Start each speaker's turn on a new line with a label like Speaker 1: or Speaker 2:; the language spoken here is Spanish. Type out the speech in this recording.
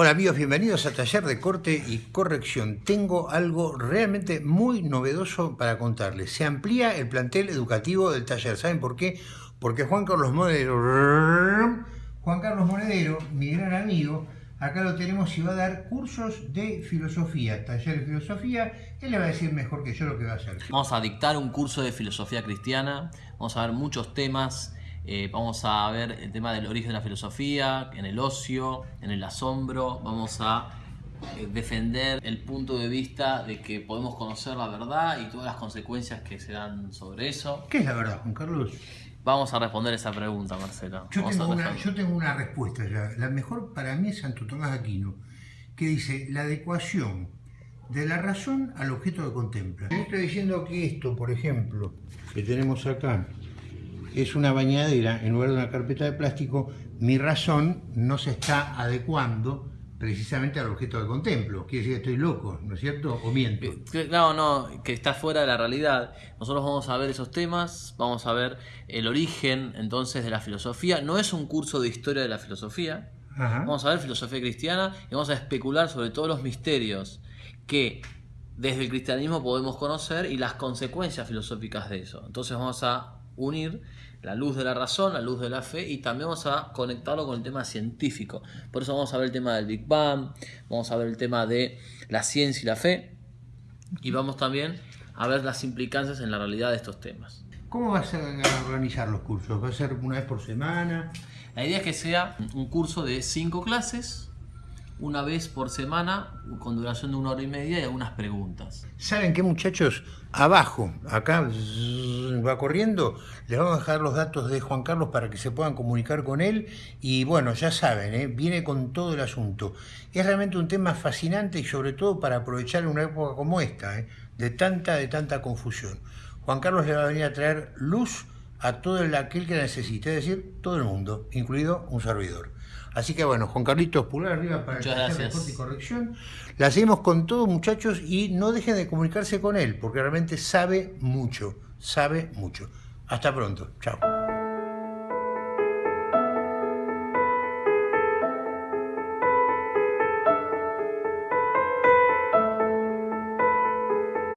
Speaker 1: Hola amigos, bienvenidos a Taller de Corte y Corrección. Tengo algo realmente muy novedoso para contarles. Se amplía el plantel educativo del taller. ¿Saben por qué? Porque Juan Carlos Monedero, Juan Carlos Monedero, mi gran amigo, acá lo tenemos y va a dar cursos de filosofía, taller de filosofía. Él le va a decir mejor que yo lo que va a hacer.
Speaker 2: Vamos a dictar un curso de filosofía cristiana, vamos a ver muchos temas eh, vamos a ver el tema del origen de la filosofía, en el ocio, en el asombro. Vamos a eh, defender el punto de vista de que podemos conocer la verdad y todas las consecuencias que se dan sobre eso.
Speaker 1: ¿Qué es la verdad, Juan Carlos?
Speaker 2: Vamos a responder esa pregunta, Marcelo.
Speaker 1: Yo, tengo una, yo tengo una, respuesta ya. La mejor para mí es Santo Tomás Aquino, que dice la adecuación de la razón al objeto que contempla. Yo estoy diciendo que esto, por ejemplo, que tenemos acá, es una bañadera en lugar de una carpeta de plástico, mi razón no se está adecuando precisamente al objeto que contemplo. Quiere decir que estoy loco, ¿no es cierto? ¿O miento?
Speaker 2: Eh, no, no, que está fuera de la realidad. Nosotros vamos a ver esos temas, vamos a ver el origen entonces de la filosofía. No es un curso de historia de la filosofía. Vamos a ver filosofía cristiana y vamos a especular sobre todos los misterios que desde el cristianismo podemos conocer y las consecuencias filosóficas de eso. Entonces vamos a unir la luz de la razón, la luz de la fe y también vamos a conectarlo con el tema científico. Por eso vamos a ver el tema del Big Bang, vamos a ver el tema de la ciencia y la fe y vamos también a ver las implicancias en la realidad de estos temas.
Speaker 1: ¿Cómo vas a organizar los cursos? ¿Va a ser una vez por semana?
Speaker 2: La idea es que sea un curso de cinco clases una vez por semana con duración de una hora y media y algunas preguntas.
Speaker 1: ¿Saben qué muchachos? Abajo, acá va corriendo, les vamos a dejar los datos de Juan Carlos para que se puedan comunicar con él y bueno, ya saben, ¿eh? viene con todo el asunto. Es realmente un tema fascinante y sobre todo para aprovechar una época como esta, ¿eh? de tanta, de tanta confusión. Juan Carlos le va a venir a traer luz a todo aquel que necesite, es decir, todo el mundo, incluido un servidor. Así que bueno, Juan Carlitos, pulgar arriba para
Speaker 2: el
Speaker 1: el y corrección. La seguimos con todos muchachos y no dejen de comunicarse con él, porque realmente sabe mucho, sabe mucho. Hasta pronto, chao.